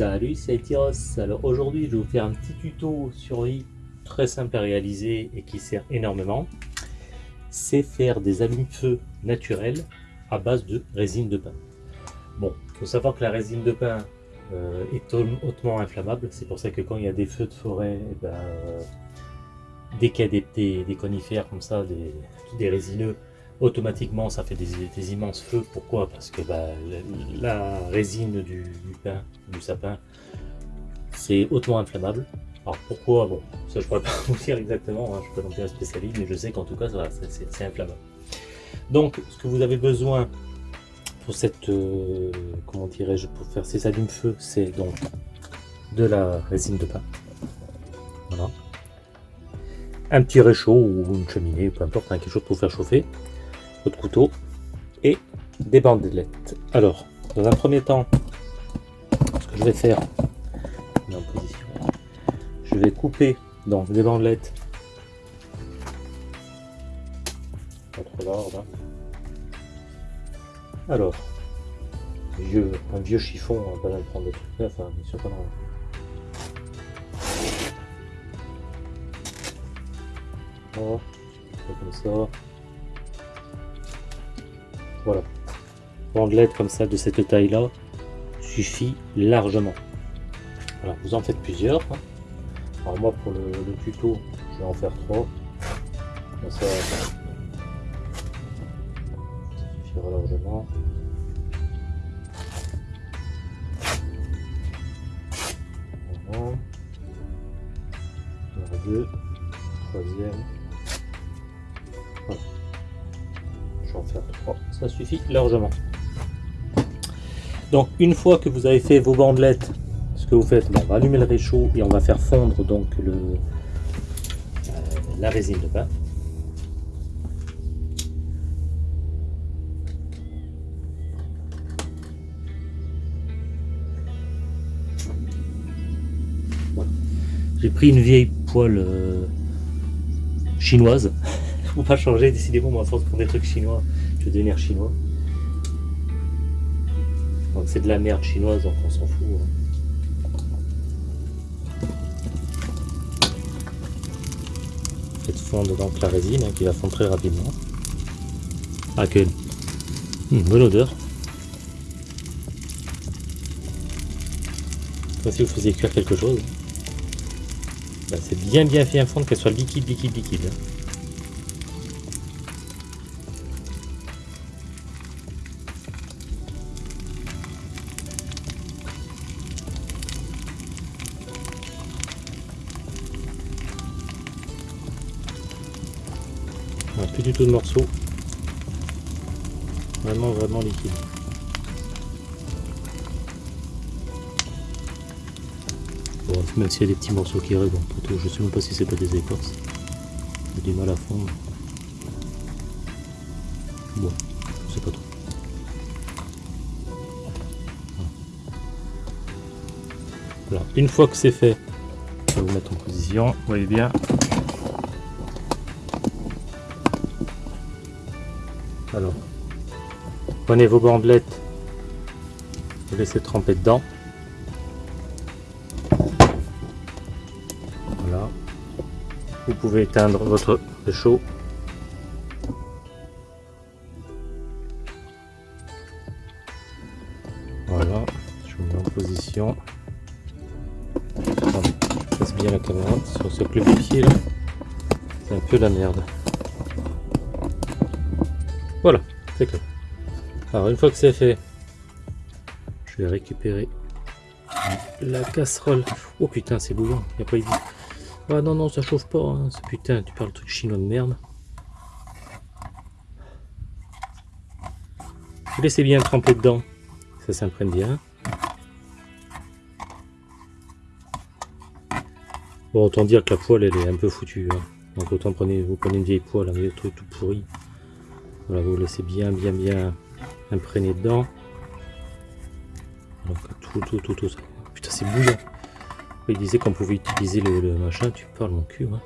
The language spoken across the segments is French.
Salut, c'est Tyros. Alors aujourd'hui, je vais vous faire un petit tuto survie très simple à réaliser et qui sert énormément. C'est faire des allumes-feu naturels à base de résine de pin. Bon, il faut savoir que la résine de pin euh, est hautement inflammable. C'est pour ça que quand il y a des feux de forêt, dès qu'il y a des, conifères comme ça, des, des résineux, automatiquement ça fait des, immenses feux. Pourquoi? Parce que bah, la, résine du, pain, du sapin, c'est hautement inflammable. Alors pourquoi? Bon, ça je pourrais pas vous dire exactement, hein, je suis pas non plus un spécialiste, mais je sais qu'en tout cas c'est inflammable. Donc ce que vous avez besoin pour cette, euh, comment dirais-je, pour faire ces allumes-feu, c'est donc de la résine de pain. Voilà. Un petit réchaud ou une cheminée, peu importe, hein, quelque chose pour faire chauffer votre couteau et des bandelettes. Alors, dans un premier temps, ce que je vais faire, je vais couper donc des bandelettes. Hein. Alors, vieux, un vieux chiffon, on va pas prendre des trucs enfin, bien sûr pas Voilà, comme ça. Voilà. Bandelettes comme ça de cette taille là suffit largement. Voilà, vous en faites plusieurs. Alors moi pour le, tuto, je vais en faire trois. ça, suffira largement. Largement. Donc une fois que vous avez fait vos bandelettes, ce que vous faites, on va allumer le réchaud et on va faire fondre donc euh, la résine de pain. J'ai pris une vieille poêle euh, chinoise faut pas changer, décidément, moi, à force prendre des trucs chinois, je vais devenir chinois. C'est de la merde chinoise, donc on s'en fout. Hein. Faites fondre donc la résine hein, qui va fondre très rapidement. Ah que une bonne odeur. Comme si vous faisiez cuire quelque chose. Bah, c'est bien bien fait fondre qu'elle soit liquide, liquide, liquide. Plus du tout de morceaux. Vraiment, vraiment liquide. Bon, même s'il y a des petits morceaux qui restent, bon, je sais même pas si c'est pas des écorces. J'ai du mal à fondre. Bon, je pas trop. Voilà. Une fois que c'est fait, je vais vous mettre en position. Vous voyez bien, prenez vos bandelettes, vous laissez tremper dedans. Voilà. Vous pouvez éteindre votre chaud. Voilà, je vous mets en position. Je passe bien la caméra sur ce club pied là. C'est un peu la merde. Voilà, c'est clair. Alors une fois que c'est fait, je vais récupérer la casserole. Oh putain, c'est bouillant, il a pas idée. Ah non, non, ça chauffe pas. Hein. Putain, tu parles de truc chinois de merde. Laissez bien tremper dedans. Ça s'imprègne bien. Bon, autant dire que la poêle, elle est un peu foutue. Hein. Donc autant prenez, vous prenez une vieille poêle, un vieux truc tout pourri. Voilà, vous laissez bien, bien, bien imprégner dedans. Tout, tout, tout, tout. Putain, c'est bouillant. Il disait qu'on pouvait utiliser le, machin. Tu parles mon cul, hein.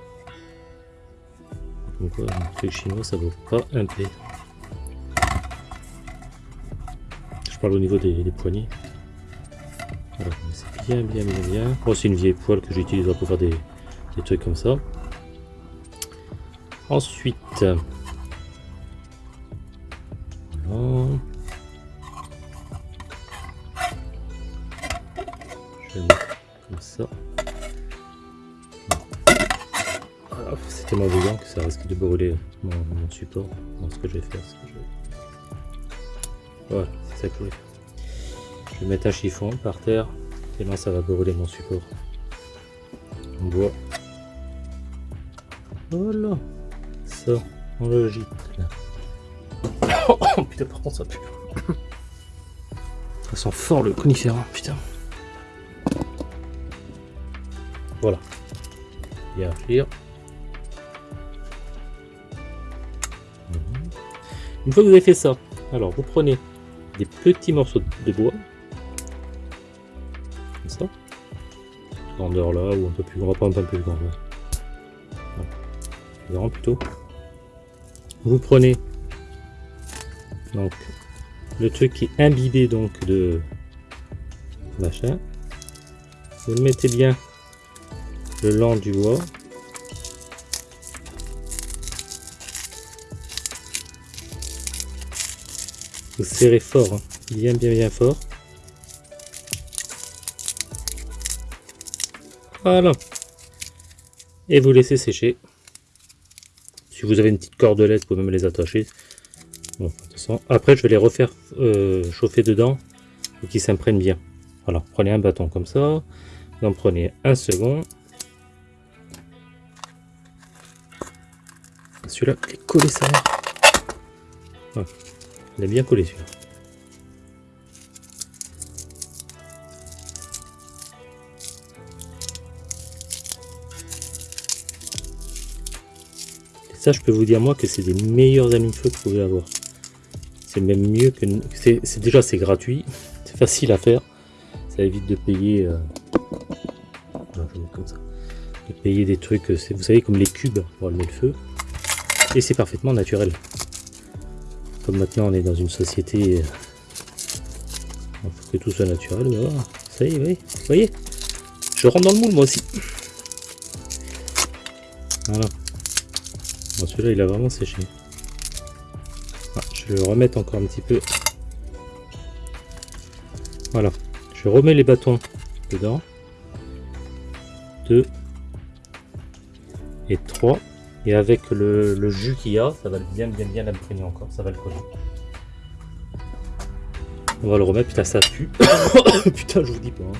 Quoi, truc chinois, ça vaut pas un peu. Je parle au niveau des, poignets. Voilà, c'est bien, bien, bien, bien. Moi, c'est une vieille poêle que j'utilise pour faire des, des trucs comme ça. Ensuite, brûler mon, mon support. Donc, ce que je vais faire, c'est que je. Voilà, c'est ça que je vais faire. Je vais mettre un chiffon par terre et là ça va brûler mon support. On voit. Voilà. Ça, on le gîte là. Oh putain, par contre ça pue. Ça sent fort le conifère, hein, putain. Voilà. Bien agir. Une fois que vous avez fait ça, alors vous prenez des petits morceaux de bois, comme ça, grandeur là, ou un peu plus grand, pas un peu plus grand, plus grand plutôt. Vous prenez donc le truc qui est imbibé donc de machin, vous le mettez bien le long du bois, Vous serrez fort, hein. bien bien bien fort. Voilà. Et vous laissez sécher. Si vous avez une petite cordelette, vous pouvez même les attacher. Après, je vais les refaire euh, chauffer dedans pour qu'ils s'imprègnent bien. Voilà, prenez un bâton comme ça. Vous en prenez un second. Celui-là, il est collé ça. Il a bien collé celui-là. Ça, je peux vous dire moi que c'est des meilleurs amis de feu que vous pouvez avoir. C'est même mieux que... C'est déjà c'est gratuit, c'est facile à faire. Ça évite de payer... Euh, comme ça. De payer des trucs, euh, vous savez, comme les cubes pour allumer le feu. Et c'est parfaitement naturel. Comme maintenant on est dans une société, il faut que tout soit naturel, ça y est, vous voyez, je rentre dans le moule moi aussi. Voilà. celui-là il a vraiment séché. Ah, je vais le remettre encore un petit peu. Voilà. Je remets les bâtons dedans. 2 et 3. Et avec le, jus qu'il y a, ça va bien bien bien l'imprégner encore, ça va le coller. On va le remettre, putain ça pue. putain je vous dis pas. Hein.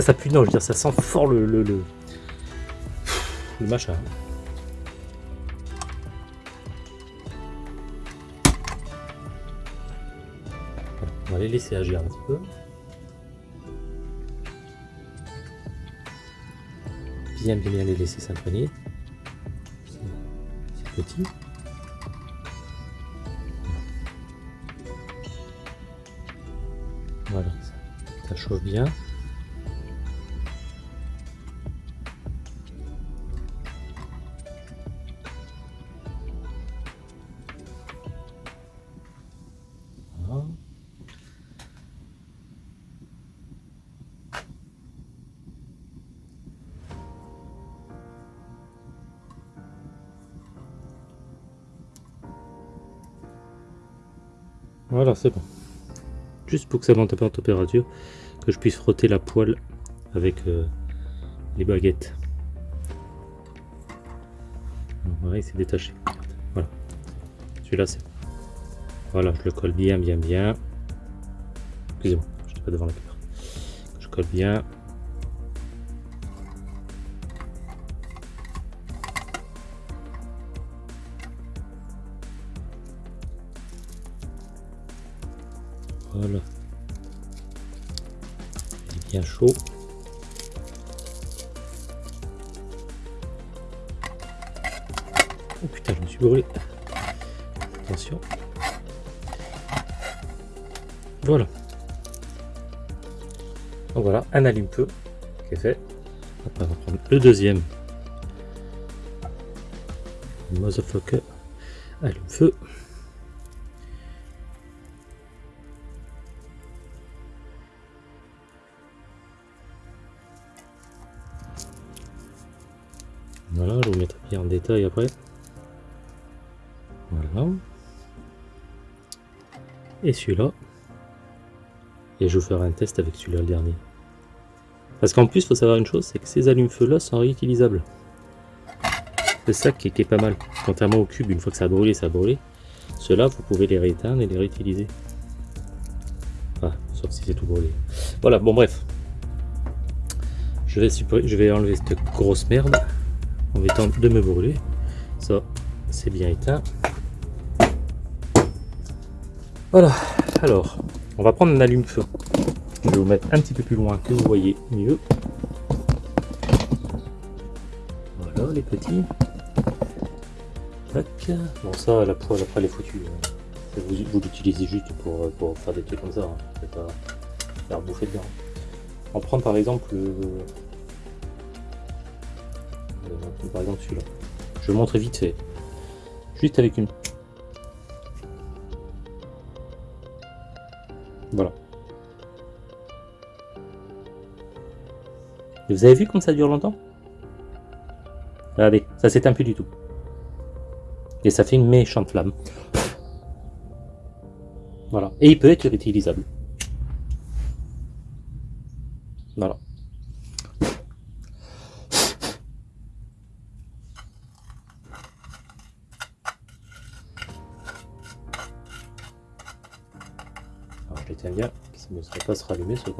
Ça, pue, non, je veux dire, ça sent fort le, le machin. On va les laisser agir un petit peu. Bien les laisser s'imprégner. C'est petit. Voilà, ça chauffe bien. Voilà, c'est bon. Juste pour que ça monte un peu en température, que je puisse frotter la poêle avec euh, les baguettes. Voilà, il s'est détaché. Voilà. Celui-là, c'est Voilà, je le colle bien, bien, bien. Excusez-moi, je suis pas devant la caméra. Je colle bien. Bien chaud. Oh putain, je me suis brûlé. Attention. Voilà. Donc voilà, un allume-feu qui est fait. On va prendre le deuxième. Motherfucker. allume-feu. En détail après. Voilà. Et celui-là. Et je ferai un test avec celui-là, le dernier. Parce qu'en plus, il faut savoir une chose, c'est que ces allumes-feu-là sont réutilisables. C'est ça qui est, pas mal. Contrairement au cube, une fois que ça a brûlé, ça a brûlé. Ceux-là, vous pouvez les rééteindre et les réutiliser. Ah, sauf si c'est tout brûlé. Voilà, bon bref. Je vais, je vais enlever cette grosse merde en étant de me brûler. Ça, c'est bien éteint. Voilà, alors, on va prendre un allume-feu. Je vais vous mettre un petit peu plus loin que vous voyez mieux. Voilà les petits. Bon ça, la poêle après elle est foutue. Hein. Vous, l'utilisez juste pour, pour, faire des trucs comme ça. Hein. pas faire bouffer dedans. On prend par exemple le... Euh, par exemple celui-là. Je montre vite fait. Juste avec une Voilà. Et vous avez vu comme ça dure longtemps? Regardez, ça s'éteint plus du tout. Et ça fait une méchante flamme. Voilà. Et il peut être réutilisable. Voilà. Se rallumer ce.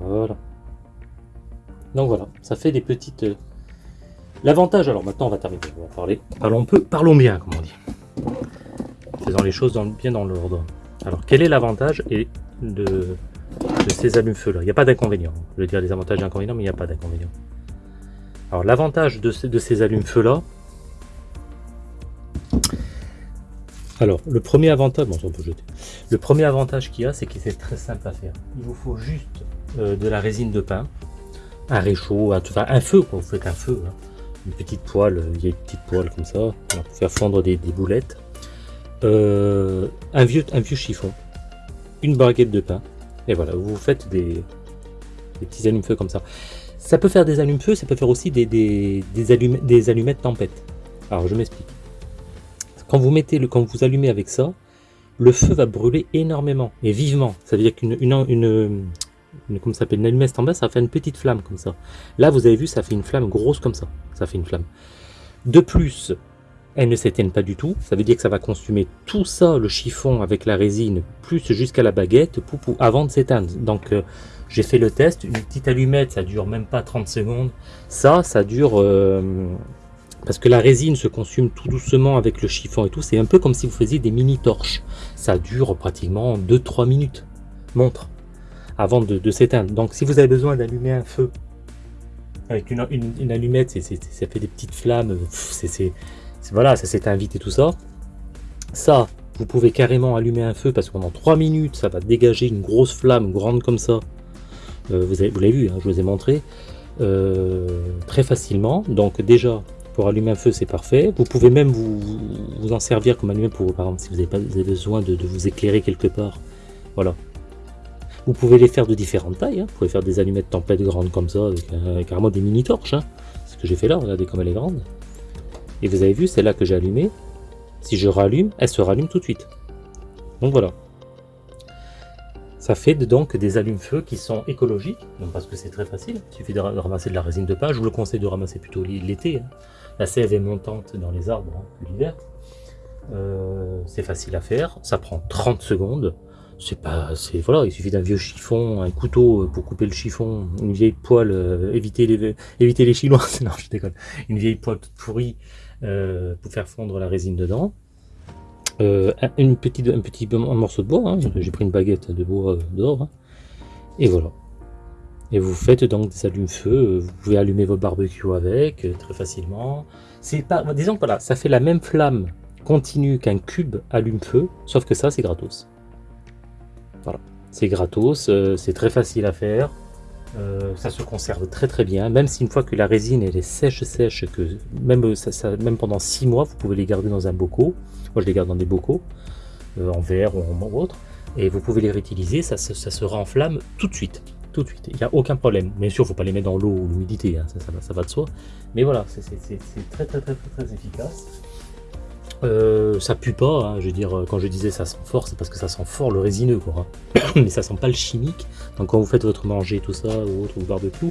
Voilà. Donc voilà, ça fait des petites... Euh, l'avantage, alors maintenant on va terminer, on va parler. Parlons peu, parlons bien, comme on dit. Faisant les choses bien dans l'ordre. Alors quel est l'avantage de, ces allumes-feu là Il n'y a pas d'inconvénient. Je veux dire les avantages et inconvénients, mais il n'y a pas d'inconvénient. Alors l'avantage de, de ces allumes-feu là, Alors, le premier avantage, bon, on peut jeter. Le premier avantage qu'il y a, c'est que c'est très simple à faire. Il vous faut juste euh, de la résine de pain, un réchaud, un, feu, quoi. Vous faites un feu, hein. une petite poêle, il y a une petite poêle comme ça, pour faire fondre des, boulettes. Euh, un, vieux, chiffon, une baguette de pain, et voilà, vous faites des, petits allumes-feu comme ça. Ça peut faire des allumes-feu, ça peut faire aussi des, des, des allumettes tempête. Alors, je m'explique. Quand vous mettez le, quand vous allumez avec ça, le feu va brûler énormément et vivement. Ça veut dire qu'une une, une, s'appelle une allumette en bas, ça fait une petite flamme comme ça. Là, vous avez vu, ça fait une flamme grosse comme ça. Ça fait une flamme. De plus, elles ne s'éteignent pas du tout. Ça veut dire que ça va consumer tout ça, le chiffon avec la résine, plus jusqu'à la baguette, avant de s'éteindre. Donc, euh, j'ai fait le test. Une petite allumette, ça dure même pas 30 secondes. Ça, ça dure... Euh, parce que la résine se consume tout doucement avec le chiffon et tout. C'est un peu comme si vous faisiez des mini torches. Ça dure pratiquement 2-3 minutes, montre, avant de, s'éteindre. Donc si vous avez besoin d'allumer un feu avec une, allumette, ça fait des petites flammes, voilà, ça s'éteint vite et tout ça. Ça, vous pouvez carrément allumer un feu parce que pendant 3 minutes, ça va dégager une grosse flamme grande comme ça. Euh, vous l'avez vu, hein, je vous ai montré. Euh, très facilement. Donc déjà, pour allumer un feu, c'est parfait. Vous pouvez même vous, en servir comme allumette pour, par exemple, si vous avez, pas, besoin de, vous éclairer quelque part. Voilà. Vous pouvez les faire de différentes tailles. Hein. Vous pouvez faire des allumettes tempête grandes comme ça, avec, carrément des mini torches. Hein. Ce que j'ai fait là, regardez comme elle est grande. Et vous avez vu, c'est là que j'ai allumé. Si je rallume, elle se rallume tout de suite. Donc voilà. Ça fait donc des allumes-feu qui sont écologiques, parce que c'est très facile. Il suffit de ramasser de la résine de pain. Je vous le conseille de ramasser plutôt l'été. Hein. La sève est montante dans les arbres hein, l'hiver. Euh, c'est facile à faire, ça prend 30 secondes. C'est pas, c'est voilà, il suffit d'un vieux chiffon, un couteau euh, pour couper le chiffon, une vieille poêle, euh, éviter les éviter les chinois, non je déconne, une vieille poêle pourrie pour faire fondre la résine dedans. un petit morceau de bois, hein. j'ai pris une baguette de bois dehors, hein. et voilà. Et vous faites donc des allumes-feu, euh, vous pouvez allumer votre barbecue avec, euh, très facilement. C'est pas, disons que voilà, ça fait la même flamme continue qu'un cube allume-feu, sauf que ça c'est gratos. Voilà, c'est gratos, euh, c'est très facile à faire. Ça se conserve très très bien, même si une fois que la résine elle est sèche sèche, que même, ça, même pendant 6 mois, vous pouvez les garder dans un bocaux. Moi je les garde dans des bocaux, en verre ou en autre, et vous pouvez les réutiliser, ça, ça, se renflamme tout de suite. Tout de suite, il n'y a aucun problème. Bien sûr, il ne faut pas les mettre dans l'eau ou l'humidité, hein, ça, va de soi. Mais voilà, c'est très très très très efficace. Euh, ça pue pas, hein, je veux dire, quand je disais ça sent fort, c'est parce que ça sent fort le résineux, quoi. mais ça sent pas le chimique. Donc quand vous faites votre manger, tout ça, ou autre, ou barbecue,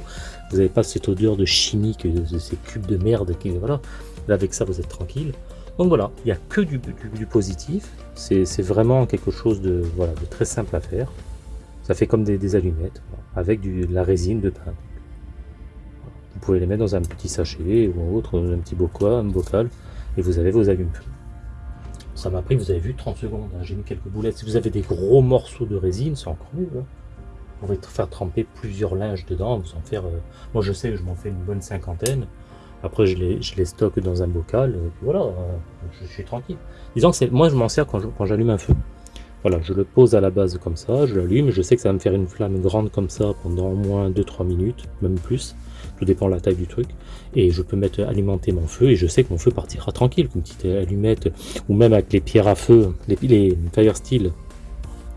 vous n'avez pas cette odeur de chimique, de, ces cubes de merde, qui, voilà. Là, avec ça, vous êtes tranquille. Donc voilà, il n'y a que du, positif. C'est vraiment quelque chose de très simple à faire. Ça fait comme des, allumettes, avec de la résine de pain. Vous pouvez les mettre dans un petit sachet ou autre, un petit bocal, un bocal, et vous avez vos allumes ça m'a pris, vous avez vu, 30 secondes. Hein. J'ai mis quelques boulettes. Si vous avez des gros morceaux de résine, c'est encore mieux. Hein. Vous pouvez faire tremper plusieurs linges dedans. Vous en faire. Euh, moi, je sais que je m'en fais une bonne cinquantaine. Après, je les, je stocke dans un bocal. Et puis voilà, euh, je, suis tranquille. Disons que moi, je m'en sers quand j'allume un feu. Voilà, je le pose à la base comme ça, je l'allume, je sais que ça va me faire une flamme grande comme ça pendant au moins 2-3 minutes, même plus tout dépend de la taille du truc, et je peux mettre alimenter mon feu, et je sais que mon feu partira tranquille, une petite allumette, ou même avec les pierres à feu, les, fire steel,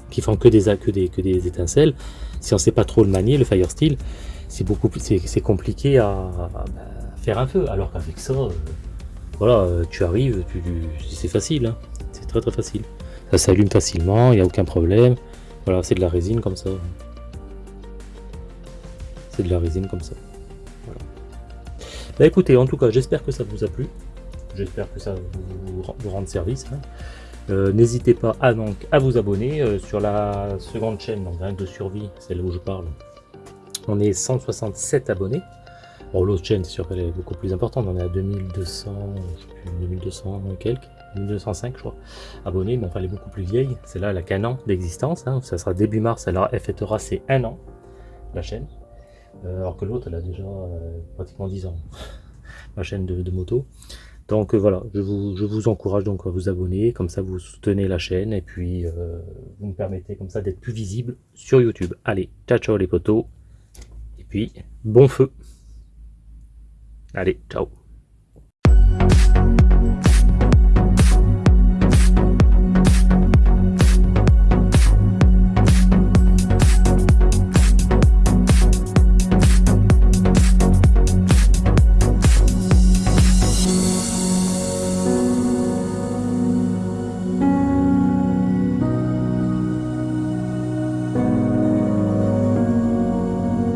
qui font que des, que des, que des étincelles, si on sait pas trop le manier, le fire steel, c'est beaucoup c'est compliqué à, bah, faire un feu, alors qu'avec ça, euh, voilà, euh, tu arrives, c'est facile, hein. c'est très très facile. Ça s'allume facilement, il n'y a aucun problème. Voilà, c'est de la résine comme ça. C'est de la résine comme ça. Bah écoutez, en tout cas, j'espère que ça vous a plu. J'espère que ça vous, rende service. Hein. Euh, n'hésitez pas à, donc, à vous abonner euh, sur la seconde chaîne donc, de survie, celle où je parle. On est 167 abonnés. Bon, l'autre chaîne, c'est sûr qu'elle est beaucoup plus importante. On est à 2200, je sais plus, 2200 et quelques, 2205 je crois, abonnés. Mais enfin, elle est beaucoup plus vieille. C'est là, elle a qu'un an d'existence. Hein. Ça sera début mars. Elle fêtera ses un an, la chaîne. Euh, alors que l'autre, elle a déjà euh, pratiquement 10 ans, ma chaîne de, moto. Donc euh, voilà, je vous, je vous, encourage donc à vous abonner, comme ça vous soutenez la chaîne et puis vous me permettez comme ça d'être plus visible sur YouTube. Allez, ciao ciao les potos, et puis bon feu Allez, ciao